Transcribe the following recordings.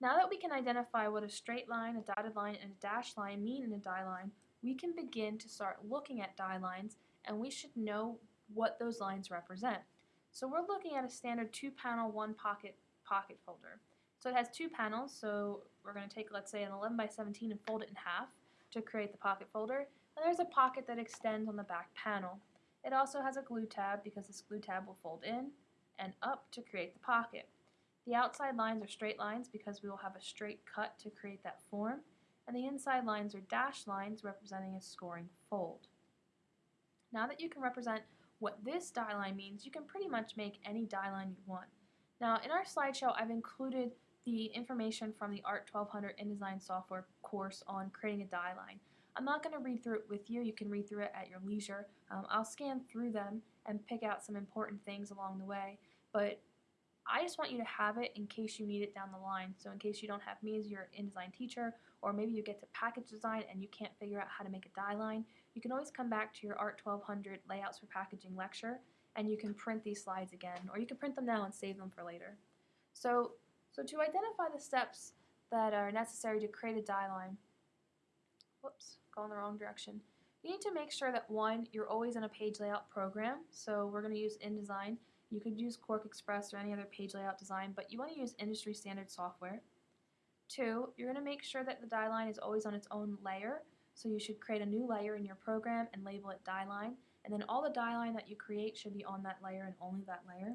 Now that we can identify what a straight line, a dotted line, and a dashed line mean in a die line, we can begin to start looking at die lines and we should know what those lines represent. So we're looking at a standard two panel, one pocket pocket folder. So it has two panels, so we're going to take let's say an 11 by 17 and fold it in half to create the pocket folder. And there's a pocket that extends on the back panel. It also has a glue tab because this glue tab will fold in and up to create the pocket. The outside lines are straight lines because we will have a straight cut to create that form, and the inside lines are dashed lines representing a scoring fold. Now that you can represent what this die line means, you can pretty much make any die line you want. Now in our slideshow I've included the information from the ART 1200 InDesign software course on creating a die line. I'm not going to read through it with you, you can read through it at your leisure. Um, I'll scan through them and pick out some important things along the way, but I just want you to have it in case you need it down the line. So in case you don't have me as your InDesign teacher, or maybe you get to package design and you can't figure out how to make a die line, you can always come back to your ART 1200 Layouts for Packaging lecture and you can print these slides again, or you can print them now and save them for later. So, so to identify the steps that are necessary to create a die line, whoops, going the wrong direction, you need to make sure that one, you're always in a page layout program, so we're going to use InDesign, you could use Cork QuarkXPress or any other page layout design, but you want to use industry standard software. Two, you're going to make sure that the die line is always on its own layer, so you should create a new layer in your program and label it die line, and then all the die line that you create should be on that layer and only that layer.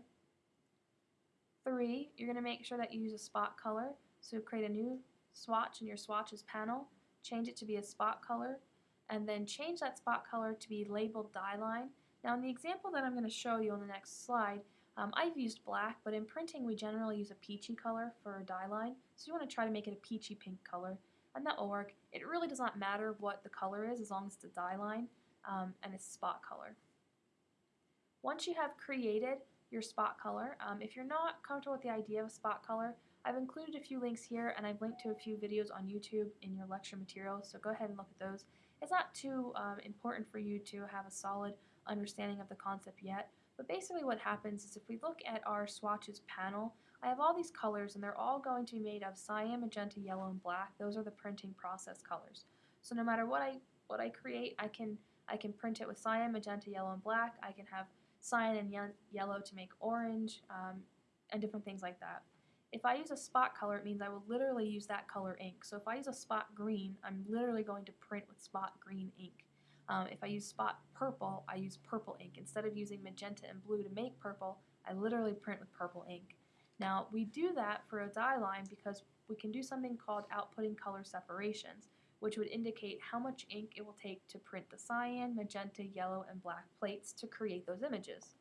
Three, you're going to make sure that you use a spot color, so create a new swatch in your swatches panel, change it to be a spot color, and then change that spot color to be labeled die line, now in the example that I'm going to show you on the next slide, um, I've used black, but in printing we generally use a peachy color for a die line, so you want to try to make it a peachy pink color, and that will work. It really does not matter what the color is as long as it's a die line um, and it's spot color. Once you have created your spot color, um, if you're not comfortable with the idea of a spot color, I've included a few links here and I've linked to a few videos on YouTube in your lecture materials, so go ahead and look at those. It's not too um, important for you to have a solid understanding of the concept yet, but basically what happens is if we look at our swatches panel, I have all these colors and they're all going to be made of cyan, magenta, yellow, and black. Those are the printing process colors. So no matter what I what I create, I can I can print it with cyan, magenta, yellow, and black. I can have cyan and ye yellow to make orange um, and different things like that. If I use a spot color, it means I will literally use that color ink. So if I use a spot green, I'm literally going to print with spot green ink. Um, if I use spot purple, I use purple ink. Instead of using magenta and blue to make purple, I literally print with purple ink. Now, we do that for a die line because we can do something called outputting color separations, which would indicate how much ink it will take to print the cyan, magenta, yellow, and black plates to create those images.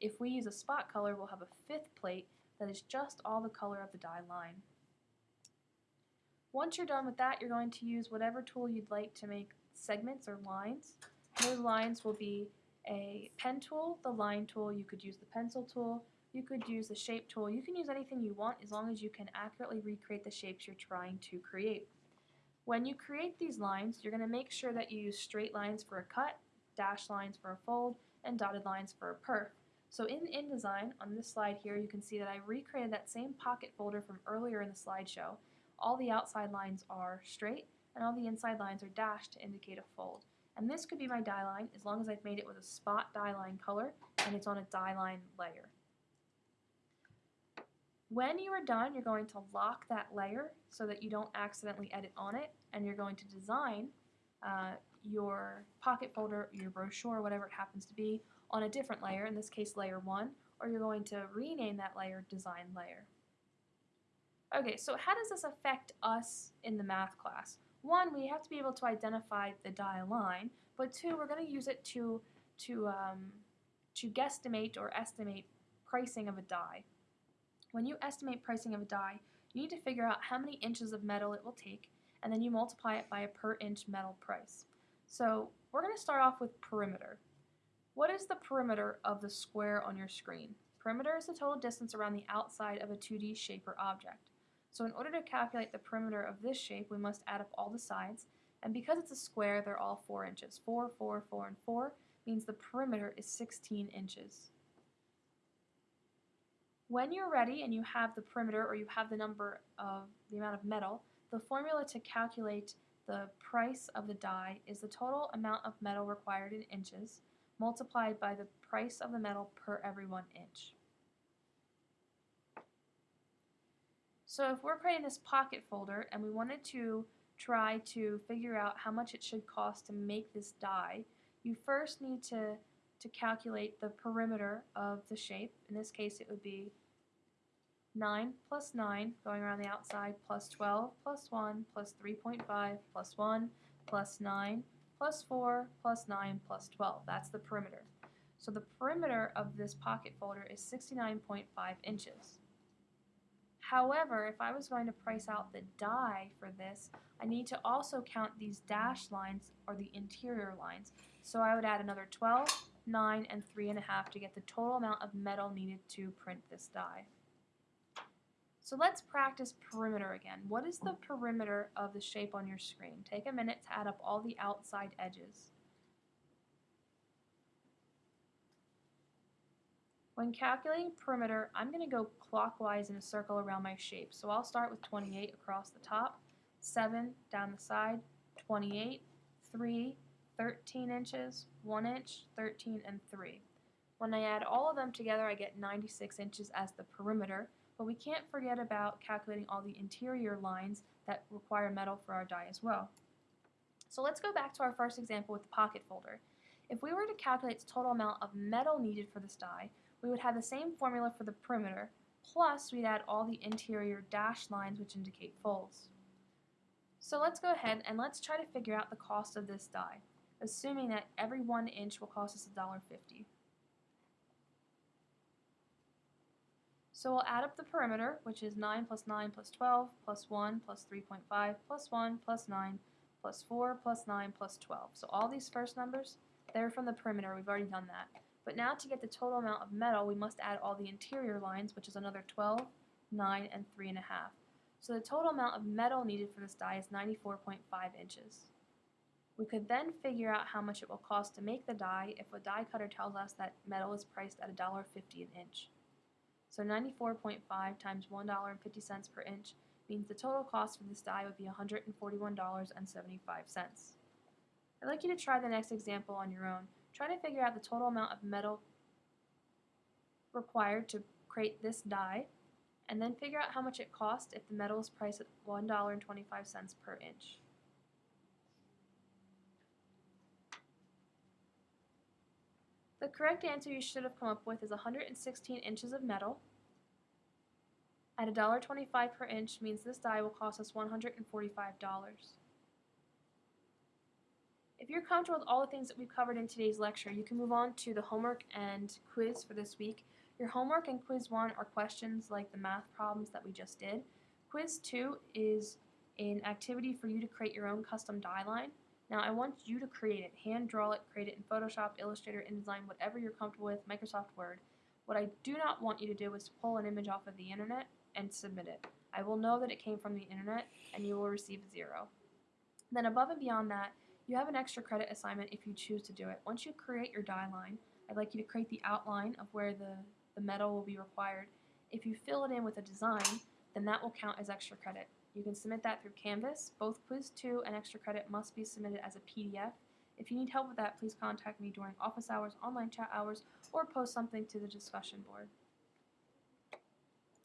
If we use a spot color, we'll have a fifth plate that is just all the color of the die line. Once you're done with that, you're going to use whatever tool you'd like to make segments or lines. Those lines will be a pen tool, the line tool, you could use the pencil tool, you could use the shape tool. You can use anything you want as long as you can accurately recreate the shapes you're trying to create. When you create these lines, you're going to make sure that you use straight lines for a cut, dashed lines for a fold, and dotted lines for a perf. So in InDesign, on this slide here, you can see that I recreated that same pocket folder from earlier in the slideshow. All the outside lines are straight, and all the inside lines are dashed to indicate a fold. And this could be my die line as long as I've made it with a spot die line color and it's on a die line layer. When you are done, you're going to lock that layer so that you don't accidentally edit on it, and you're going to design uh, your pocket folder, your brochure, whatever it happens to be, on a different layer, in this case layer 1, or you're going to rename that layer design layer. Okay, so how does this affect us in the math class? One, we have to be able to identify the die line, but two, we're going to use it to, to, um, to guesstimate or estimate pricing of a die. When you estimate pricing of a die, you need to figure out how many inches of metal it will take, and then you multiply it by a per inch metal price. So we're going to start off with perimeter. What is the perimeter of the square on your screen? Perimeter is the total distance around the outside of a 2D shape or object. So in order to calculate the perimeter of this shape, we must add up all the sides. And because it's a square, they're all 4 inches. 4, 4, 4, and 4 means the perimeter is 16 inches. When you're ready and you have the perimeter or you have the number of the amount of metal, the formula to calculate the price of the die is the total amount of metal required in inches multiplied by the price of the metal per every one inch. So if we're creating this pocket folder and we wanted to try to figure out how much it should cost to make this die, you first need to, to calculate the perimeter of the shape. In this case it would be 9 plus 9 going around the outside plus 12 plus 1 plus 3.5 plus 1 plus 9 plus 4 plus 9 plus 12. That's the perimeter. So the perimeter of this pocket folder is 69.5 inches. However, if I was going to price out the die for this, I need to also count these dashed lines or the interior lines. So I would add another 12, 9, and 3.5 to get the total amount of metal needed to print this die. So let's practice perimeter again. What is the perimeter of the shape on your screen? Take a minute to add up all the outside edges. When calculating perimeter, I'm going to go clockwise in a circle around my shape. So I'll start with 28 across the top, 7 down the side, 28, 3, 13 inches, 1 inch, 13, and 3. When I add all of them together, I get 96 inches as the perimeter, but we can't forget about calculating all the interior lines that require metal for our die as well. So let's go back to our first example with the pocket folder. If we were to calculate the total amount of metal needed for this die, we would have the same formula for the perimeter, plus we'd add all the interior dashed lines which indicate folds. So let's go ahead and let's try to figure out the cost of this die, assuming that every one inch will cost us $1.50. So we'll add up the perimeter, which is 9 plus 9 plus 12 plus 1 plus 3.5 plus 1 plus 9 plus 4 plus 9 plus 12. So all these first numbers, they're from the perimeter. We've already done that. But now to get the total amount of metal, we must add all the interior lines, which is another 12, 9, and 3.5. So the total amount of metal needed for this die is 94.5 inches. We could then figure out how much it will cost to make the die if a die cutter tells us that metal is priced at $1.50 an inch. So 94.5 times $1.50 per inch means the total cost for this die would be $141.75. I'd like you to try the next example on your own. Try to figure out the total amount of metal required to create this die and then figure out how much it costs if the metal is priced at $1.25 per inch. The correct answer you should have come up with is 116 inches of metal. At $1.25 per inch means this die will cost us $145. If you're comfortable with all the things that we've covered in today's lecture, you can move on to the homework and quiz for this week. Your homework and quiz 1 are questions like the math problems that we just did. Quiz 2 is an activity for you to create your own custom die line. Now I want you to create it, hand draw it, create it in Photoshop, Illustrator, InDesign, whatever you're comfortable with, Microsoft Word. What I do not want you to do is pull an image off of the internet and submit it. I will know that it came from the internet and you will receive zero. Then above and beyond that, you have an extra credit assignment if you choose to do it. Once you create your die line, I'd like you to create the outline of where the, the metal will be required. If you fill it in with a design, then that will count as extra credit. You can submit that through Canvas. Both Quiz 2 and Extra Credit must be submitted as a PDF. If you need help with that, please contact me during office hours, online chat hours, or post something to the discussion board.